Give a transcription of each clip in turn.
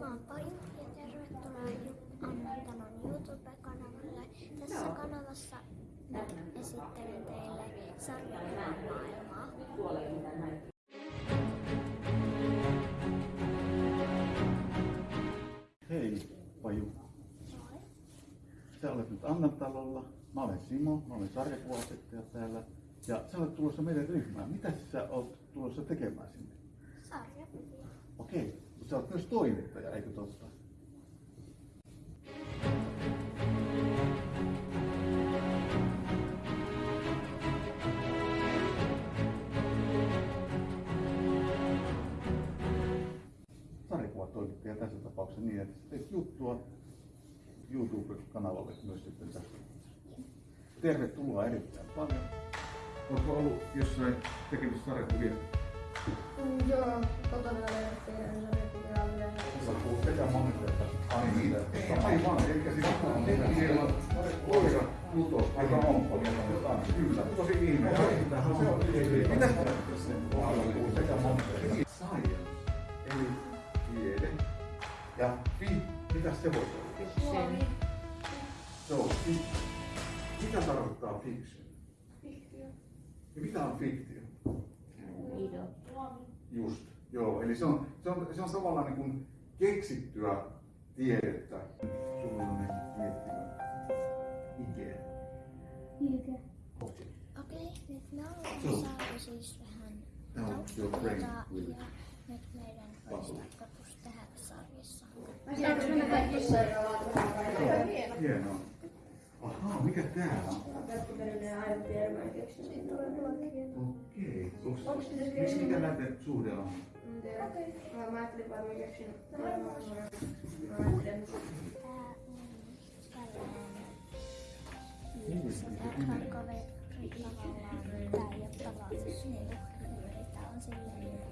Mä oon Paju ja tervetuloa Annan Talon YouTube-kanavalle. Tässä kanavassa mä esittelen teille sarjakuvan maailmaa. Hei, Paju. Sä olet nyt Annan talolla. Mä olen Simo, mä olen sarjakuvasettaja täällä. Ja sä olet tulossa meidän ryhmään. Mitä sä oot tulossa tekemään sinne? Sarjakuvia. Okei, mutta sä oot myös toimittaja, eikö totta? sarjakuvatoimittaja tässä tapauksessa niin, että teet juttua YouTube-kanavalle myös sitten tästä. Tervetuloa erittäin paljon. Oletko ollut jossain tekemässä sarjakuvia? Joo, kotona tehdään. Sä puhut sekä monesta Ai niitä. Aivan, eli siis on koira joka on koira. Kyllä, tosi ihme. Mitä sä puhut sekä monesta? Science, eli tiede. Ja fi, mitä se voisi olla? Suomi. Se on fi. Mitä tarkoittaa fiction? Fiktio. Mitä on fiktio? Just, joo. Eli se on, se on, se on tavallaan niin kuin keksittyä tiedettä. Sulla on ne miettimään. Ikea. Mikä? Okei, nyt me ollaan Joo. saatu siis vähän Tämä on your brain will. ja nyt meidän olisi tarkoitus tehdä sarjassa. Saanko mennä kaikki sairaalaan vähän Joo, hienoa. Ahaa, mikä tää on? Kättiperinen aivan tiedemään keksinyt. Okei. Onks, Onks pitäis miksi keksiä? mikä näiden suhde on? Mä- Mä ajattelin vaan, että mä keksin. Mä ajattelin.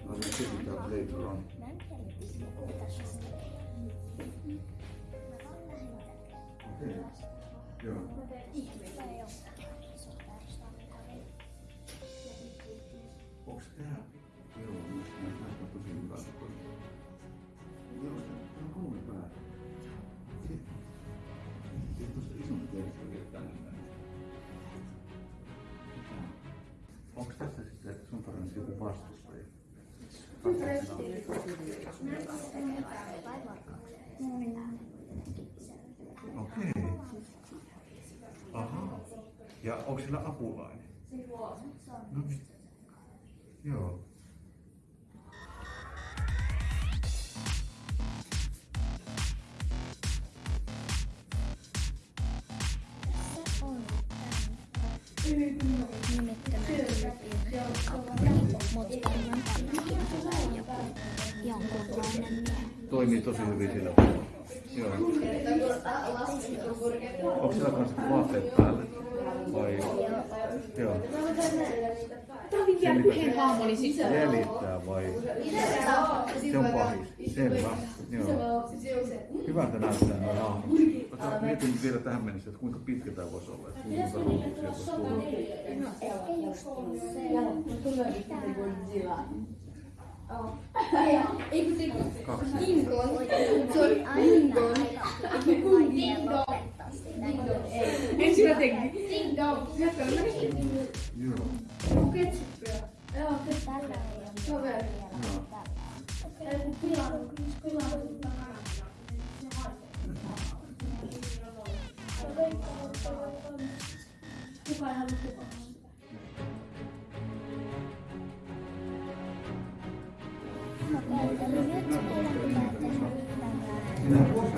On on on. No, se on. Se tekee. Mä vaan lähdin Okei. Joo. Ei. Onks tää? Joo, mä näyttää tosi hyvältä. Joo, tää on kolme päätä. Sitten tosta isompi vielä tänne. Onks tässä sitten sun tarvitse joku vastustaja? Okei. Ahaa. Ja onko sillä apulainen? Joo. Se on joku jonkunlainen miehi. Toimii tosi hyvin sillä Joo. Onko sillä kanssa vaatteet päällä? Vai? Joo. Tämä sisällä. Jäljittää vai? Se on pahis. Selvä. Joo. Hyvältä näyttää nuo hahmot. Mietin vielä tähän mennessä, että kuinka pitkä tämä voisi olla. Että kuinka ruutua sieltä voisi tulla. Se, Ei kun se Kaksi. King Kong. Se on aina King Kong. aina vaikea lopettaa sitä. Ensin mä tekin. Ding dong. Jatka, mä Joo. Onko ketsuppia? Joo, Tällä ei ole Kaveri. Joo. Kuka ei halua kukaan? Okei, eli nyt meidän pitää tehdä tällainen. Tässä on toinen.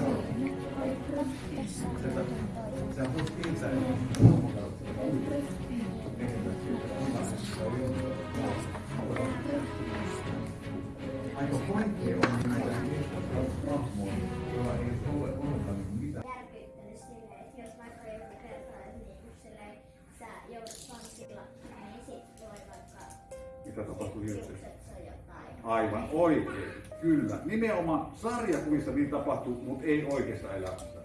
Aivan oikein, kyllä. Nimenomaan sarjakuvissa niin tapahtuu, mutta ei oikeassa elämässä.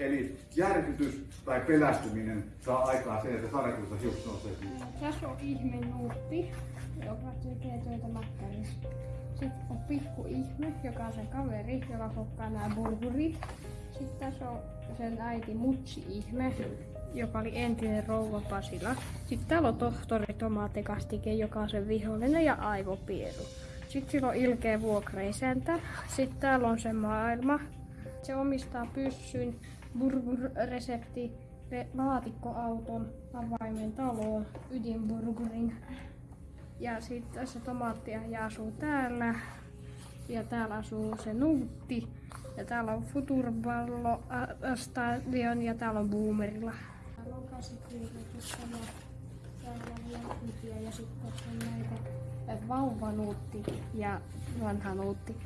Eli järkytys tai pelästyminen saa aikaan sen, että sarjakuvissa hiukset nousee. Tässä on ihme nuutti, joka tekee töitä makkarissa. Sitten on pikku ihme, joka on sen kaveri, joka kokkaa nämä burgerit. Sitten tässä on sen äiti Mutsi ihme, joka oli entinen rouva Pasila. Sitten täällä on tohtori tomaattikastike, joka on sen vihollinen ja aivopieru. Sitten sillä on ilkeä vuokreisäntä. Sitten täällä on se maailma. Se omistaa pyssyn, burger-resepti, re- laatikkoauton, avaimen taloon, ydinburgerin. Ja sitten tässä tomaattia ja asuu täällä. Ja täällä asuu se Nuutti. Ja täällä on Futurballo ä- Stadion ja täällä on Boomerilla. Täällä on käsikirjoitus. Täällä on ja sitten on näitä äh, vauvanuutti ja vanha nuutti.